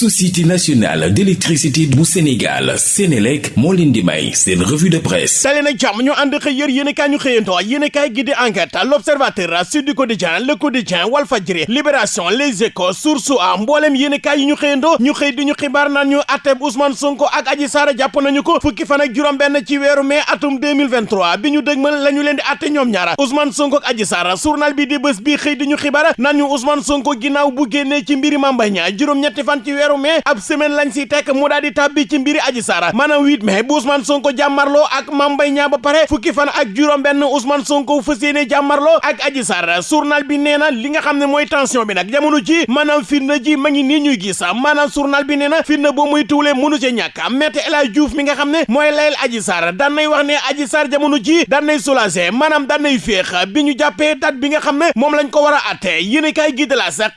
société nationale d'électricité bu Sénégal Sénélec moo leen di may seen revue de presse. Tali nag jàmm ñu ànd xëy yër yéen kaay ñu xëyantoo yéen kaay gi di enquête l'observateur Sud Quotidien Le Quotidien Walfadjri Libération Les Échos Source A mbooleem yéen kaay yi ñu xëyantoo ñu xëy di ñu xibaar naan ñu atteb Ousmane Sonko ak Adji Sarr jàpp nañu ko fukki fan ak juróom benn ci weeru mai atum 2023 bi ñu dëgmal la ñu leen di atte ñoom ñaara Ousmane Sonko ak Adji Sarr journal bi di bés bi xëy di ñu xibaar naan Ousmane Sonko ginnaaw bu génnee ci mbiri Mame Mbaye Niang juróom-ñetti fan ci weeru mai ab semaine lañ si tekk mu daal di ci mbiri Adji Sarr. Maanaam 8 mai bu Ousmane Sonko jàmmarloo ak Mame Mbaye Niang ba pare fukki fan ak juróom benn Ousmane Sonko fas yéene jàmmarloo ak Adji Sarr. Journal bi nee na li nga xam ne mooy tension bi nag jamono ji maanaam firnde ji ma nii ñuy gis. Maanaam journal bi nee na boo muy tuulee mënu ci ñàkk. Maître El Diouf mi nga xam ne mooy layel Adji Sarr daan nay wax ne Adji Sarr jamono ji daan nay soulagé maanaam daan nay féex. Bi ñu jàppee date bi nga xam ne lañ ko war a atte yéene kaay gi de la sax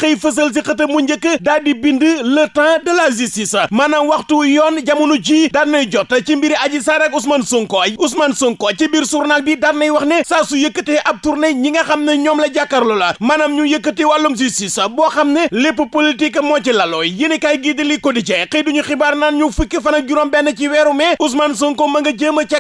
mu di bind le temps de la justice. Maanaam waxtu yoon jamono ji daan nay jot ci mbiri Adji Sarr ak Ousmane Sonko. Ousmane Sonko ci biir journal bi daan nay wax ne saa su yëkkatee ab tournée ñi nga xam ne la jàkkaarloo la maanaam ñu yëkkati wàllum justice boo xam ne lépp politique moo ci laloo yéene kaay gi di li quotidien xëy duñu xibaar naan ñu fukki fan ak juróom benn ci weeru mai Ousmane Sonko ma nga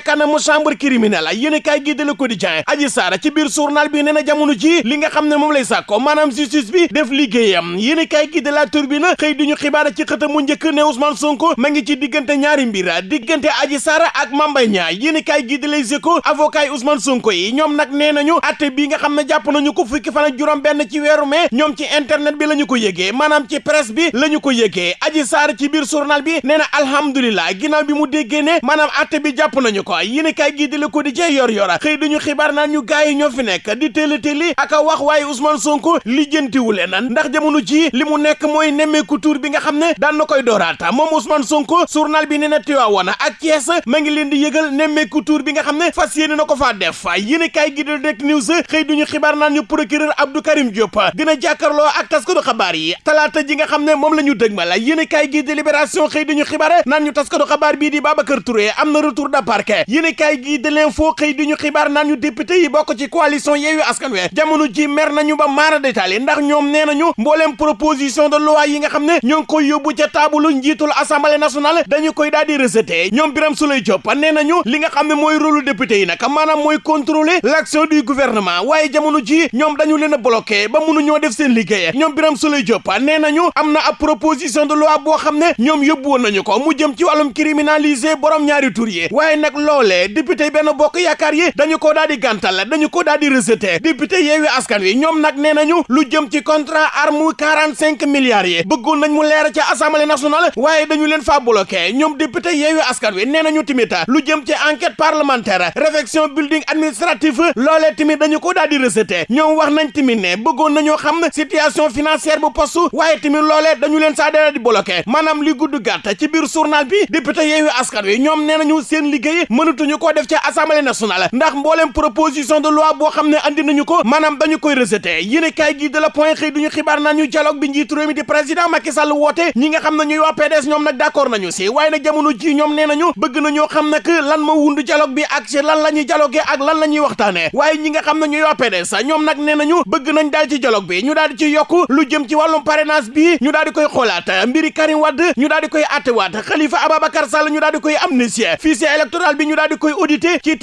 kanamu chambre criminelle. Yéene kaay gi di li quotidien Adji Sarr ci biir journal bi nee na jamono ji li nga ne lay sàkko maanaam justice bi def liggéeyam. Yéene kaay gi de la Tribune xëy duñu xibaar ci xëtam mu ne Ousmane Sonko ma ngi ci diggante ñaari mbir diggante Adji Sarr ak Mame Mbaye Niang. Yéene kaay gi de Les Échos avocat Ousmane Sonko yi ñoom nag nee nañu atte bi nga xam ne jàpp nañu ko fukki fan ak juróom benn ci weeru mai ñoom ci internet bi la ñu ko yëgee maanaam ci presse bi la ñu ko yëgee. Adji Sarr ci biir journal bi nee na alhamdulilah bi mu déggee ne maanaam atte bi jàpp nañu ko yéene kaay gi de Le Quotidien yor yora xëy duñu xibaar naan ñu gaay ñoo fi nekk di téeli téeli ak wax waaye Ousmane Sonko lijjantiwu leen ndax jamono ji li mu nekk mooy nemmeeku tur bi nga ne daan na koy dooraata moom Ousmane Sonko journal bi nee na Tivaouane ak Thiès ma ngi leen di yëgal nemmeeku tur bi nga def gi de Direct News xëy duñu xibaar naan ñu procureur Abdou Karim Diop dina jàkkaarloo ak taskatu xabaar yi talaata ji nga xam ne moom la ñu dëgmal gi de Libération xëy duñu xibaar naan ñu taskatu xabaar bii di Babacar Touré am retour de parquet yéene kaay gi de L'Info xëy duñu xibaar naan ñu député yi bokk ci coalition Askan jamono ji mer nañu ba maara détaillé ndax ñoom nee nañu mbooleem proposition de loi yi nga koy yóbbu ca taabalu njiitul assemblée nationale dañu koy daal di rejeté. Ñoom Birame Souleye Diop nee nañu li nga xam ne mooy rôle député yi nag maanaam mooy contrôler l'action du gouvernement. Waaye jamono ji ñoom dañu leen a ba mënuñoo def seen liggéey. Ñoom Birame Souleye Diop nee nañu am na ab proposition de loi boo xam ne ñoom yóbbu woon nañu ko mu jëm ci wàllum criminaliser borom ñaari tur yi. Waaye nag loolee député benn bokk yaakaar yi dañu ko daal di gàntal dañu ko daal di rejeté. Député Yewwi Askan Wi ñoom nag nee lu jëm ci contrat arme quarante cinq milliards yi bëggoon nañ mu leer ci assemblée nationale waaye dañu leen faa bloqué. Ñoom député Yewwi Askan Wi nee nañu tamit lu jëm ci enquête parlementaire réfection building administratif loolee tamit dañu ko daal di rejeté. Ñoom wax nañ tamit ne bëggoon nañoo xam situation financière bu poste waaye tamit loolee dañu leen saa daal di bloqué. Maanaam li gudd gàtt ci biir journal bi député Yewwi Askan Wi ñoom nee nañu seen liggéey mënatuñu koo def ci assemblée nationale. Ndax mbooleem proposition de loi boo xam ne andi nañu ko maanaam dañu koy rejeté. Yéen kaay gi de la point xëy duñu xibaar naan ñu dialogue bi réew mi di président Macky Sall ñi nga xam ne ñuy waa PDS ñoom nag d'accord nañu si waaye nag jamono ji ñoom nee nañu bëgg nañoo xam nag lan ma wundu dialogue bi ak ci lan la ñuy dialogué ak lan la ñuy waxtaane ñi nga xam ne ñuy waa PDS ñoom nag nee nañu bëgg nañ daal ci dialogue bi ñu daal di ci yokk lu jëm ci wàllum parrainage bi ñu daal di koy xoolaat mbiri Karim Wade ñu daal di koy attewaat Khalifa Ababacar Sall ñu daal di koy amnistier fichier électoral bi ñu daal di koy audité ci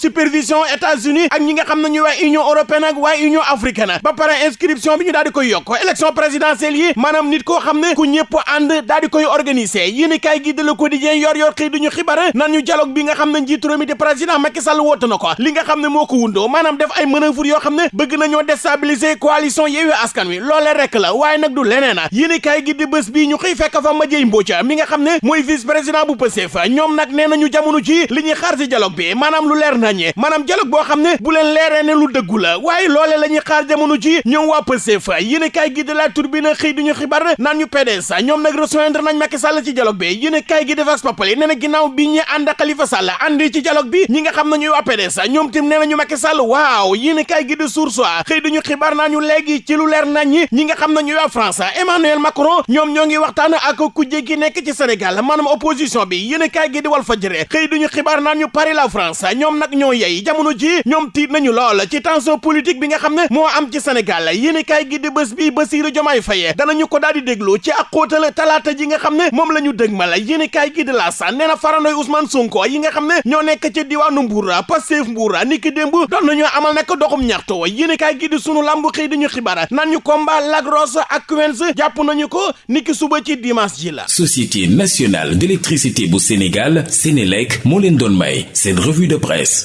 supervision États-Unis ak ñi nga xam ne ñuy waa Union européenne ak waa Union africaine ba pare inscription bi ñu daal di koy yokk élection présidentielle yi maanaam nit koo xam ne ku ñëpp ànd daal di koy organiser. Yéen i kaay gi de Le Quotidien yor yor xëy duñu xibaar nan ñu dialogue bi nga xam ne njiitu réew mi di président Macky Sall woote na ko. Li nga xam ne moo ko wundoo maanaam def ay manœuvre yoo xam ne bëgg nañoo déstabiliser coalition Yewwi Askan Wi. Loolee rek la waaye nag du leneen. A yéen i kaay gi di bés bii ñu xëy fekk fa Madieye Mbodj mi nga xam ne mooy vice président bu Pastef. Ñoom nag nee nañu jamono ji li ñuy xaar ci dialogue bi maanaam lu leer naññee maanaam dialogue boo xam ne bu leen leeree ne lu dëggu la waaye loolee la ñuy xaar jamono ji ñoom waa Pastef. Yéen i kaay gi de la Tribune xëy duñu xibaar naan ñu PDS ñoom nag rejoindre nañ Macky Sall ci dialogue bi. Yéen i kaay gi de Vox Populi nee na bi ñi ak Khalifa Sall àndi ci dialogue bi ñi nga xam ne ñuy waa PDS tim nee nañu Macky Sall waaw yéen i kaay gi de Source A xëy duñu xibaar naa ñu léegi ci lu leer nañ ñi nga xam ne ñuy France Emmanuel Macron ñoom ñoo ngi waxtaan ak kujje gi nekk ci Sénégal maanaam opposition bi. Yéen i kaay gi di Walf Fadjri xëy duñu xibaar naan ñu Paris la France ñoom nag ñoo yey. Jamono ji ñoom tiit nañu lool ci tension politique bi nga xam ne am ci Sénégal. Yéen i kaay gi di bés bi Bassirou Diomaye Faye danañu ko daal di ci ak xóotal talaata ji nga xam ne moom la ñu kaay gi de la sa nee na Ousmane Sonko yi nga xam ne ñoo nekk ci diwaanu Mbour Pastef Mbour niki démb doon nañu amal nag doxum ñaxtu yéen kaay gi di sunu lamb xëy di ñu xibaar naan ñu combat Lac Rose ak Quench jàpp nañu ko niki suba ci dimanche ji la. Société nationale d'électricité bu Sénégal Sénélec moo leen doon may seen revue de presse.